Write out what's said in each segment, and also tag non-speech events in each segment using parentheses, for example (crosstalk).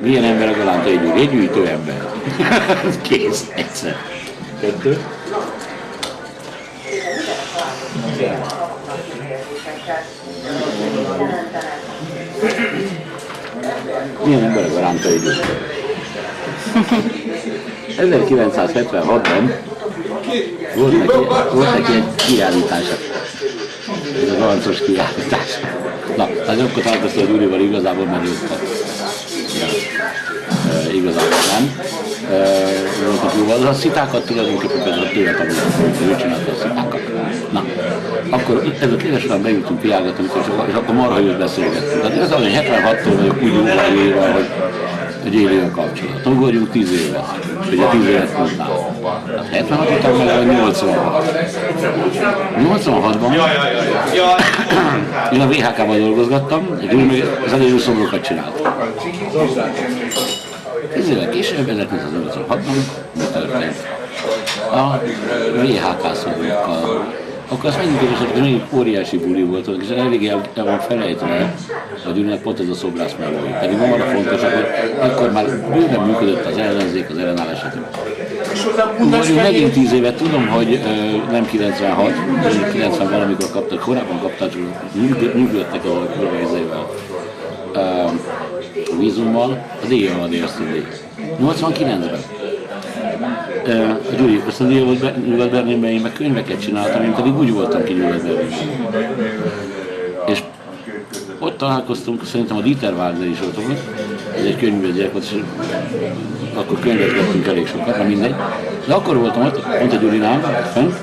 Milyen ember a Galánta egy Egy gyűjtő ember. (laughs) Kész, egyszer. Kettő. Milyen ember a Galánta egy gyűjtő? 1976-ban volt neki, volt neki egy kiállítása. Ez az arcos kiállítás. Na, hát akkor találkoztam a Gyurival igazából, őt e, igazából nem. E, volt a. A szitákat tulajdonképpen például tőle tanultam, ő csinálta a szitákat. Na, akkor ez a kérdésben bejutunk kiállgatni, és akkor marha jött beszélgettünk. Tehát igazából 76-tól vagyok úgy jóval élve, hogy egy élő kapcsolat. Ugorjunk 10 évet, ugye 10 évet mondtál. 76 után meg a 86. 86-ban én a VHK-ban dolgozgattam, egy az elérő szobrokat csináltam. 10 évvel később, 1986-ban mi történt? A VHK szobrokkal akkor azt megint kérdeztem, hogy nagyon óriási buli volt, és elég el, el van felejtve, hogy önnek pont ez a szobrász melói. Pedig ma van a fontos, akkor, akkor már bőven működött az ellenzék, az ellenállás, stb. megint 10 évet tudom, hogy ö, nem 96, 90 valamikor kaptak, korábban kaptak, működtek a körvezével vízummal, az éjjel van érsztődé. 89-ben a Gyuri, azt a Nyugat-Berlinben én meg könyveket csináltam, én pedig úgy voltam ki Nyugat-Berlinben. És ott találkoztunk, szerintem a Dieter Wagner is ott volt, ez egy könyvgyerek volt, és akkor könyvet vettünk elég sokat, na mindegy. De akkor voltam ott, mondta Gyurinám, fent,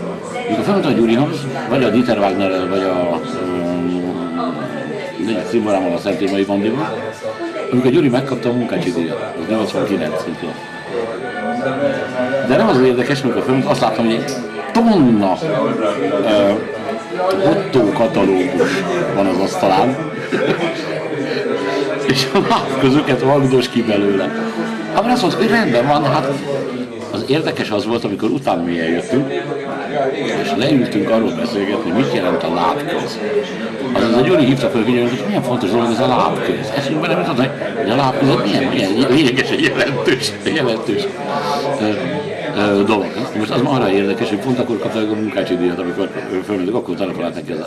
mikor felmondta a Gyurihoz, vagy a Dieter Wagner, vagy a um, cimborámmal a Szentémai Bandival, amikor Gyuri megkapta a munkácsi díjat, az 89 szintén. De nem az, érdekes, amikor fölmondta, azt láttam, hogy tonna uh, Otto katalógus van az asztalán, (laughs) és a lábközöket vagdos ki belőle. Hát azt mondta, hogy rendben van, hát az érdekes az volt, amikor utána mi eljöttünk, és leültünk arról beszélgetni, mit jelent a lábköz. Azaz a Gyuri hívta fel hogy milyen fontos dolog ez a lábköz. Eszünkben nem jutott, hogy a lábköz milyen, milyen lényeges, jelentős, jelentős dolog. Most az arra érdekes, hogy pont akkor kapta a munkácsi díjat, amikor fölmentük, akkor telefonált neki az,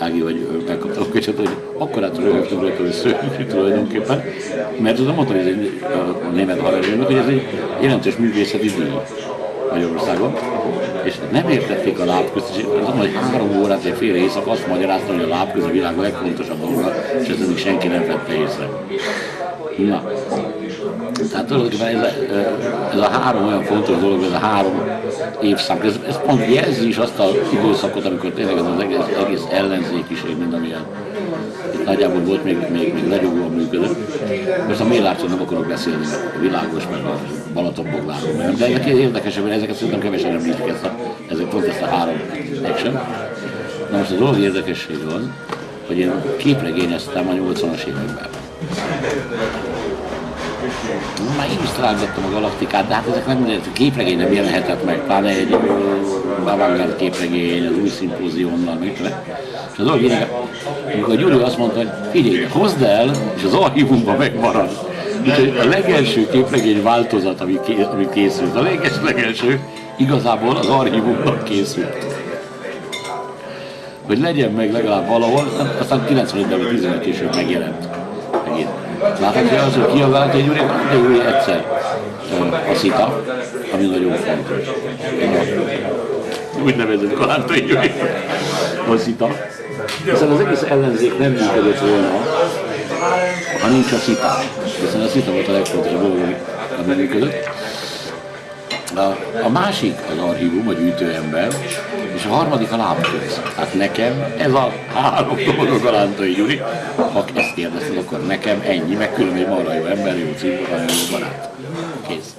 Ági, vagy megkapta a köcset, hogy akkor át rögtön rögtön tulajdonképpen, mert tudom mondani, hogy ez egy a német haverőnök, hogy ez egy jelentős művészeti díj Magyarországon, és nem értették a lábközt, és azon, hogy három órát, egy fél éjszak azt magyaráztam, hogy a lábköz a világ legfontosabb dolga, és ezt még senki nem vette észre. Na, tehát tulajdonképpen ez a, ez a három olyan fontos dolog, ez a három évszak, ez, ez pont jelzi is azt az időszakot, amikor tényleg ez az egész, egész ellenzékiség, mint amilyen nagyjából volt, még, még, még legyugóan működött. Most a Mélárcson nem akarok beszélni, a világos, meg a Balatonbogláról, de ezek érdekesek, mert ezeket szerintem kevesen említik ezt a, ezek pont ezt a három action. Na most az dolog érdekesség az, hogy én képregényeztem a 80-as években. Már én is találgattam a galaktikát, de hát ezek nem minden képregény nem jelenhetett meg, pláne egy avantgárd képregény, az új szimpóziummal, mit. És az lényeg, amikor a Gyuri azt mondta, hogy figyelj, hozd el, és az archívumban megmarad. Úgyhogy a legelső képregény változat, ami, ké, ami készült, a leges legelső, igazából az archívumban készült. Hogy legyen meg legalább valahol, aztán 95-ben vagy 15 később megjelent. Megint. Láthatja az, hogy kiabált egy úr, de úr egyszer a szita, ami nagyon fontos. Úgy nevezett Kalántai Gyuri, a szita. Hiszen az egész ellenzék nem működött volna, ha nincs a szita. Hiszen a szita volt a legfontosabb ami működött. A, a másik az archívum, a gyűjtőember, és a harmadik a lábköz. Hát nekem ez a három dolog a Lántai Gyuri. Ha ezt kérdezted, akkor nekem ennyi, meg különböző marha jó ember, jó cím, jó barát. Kész.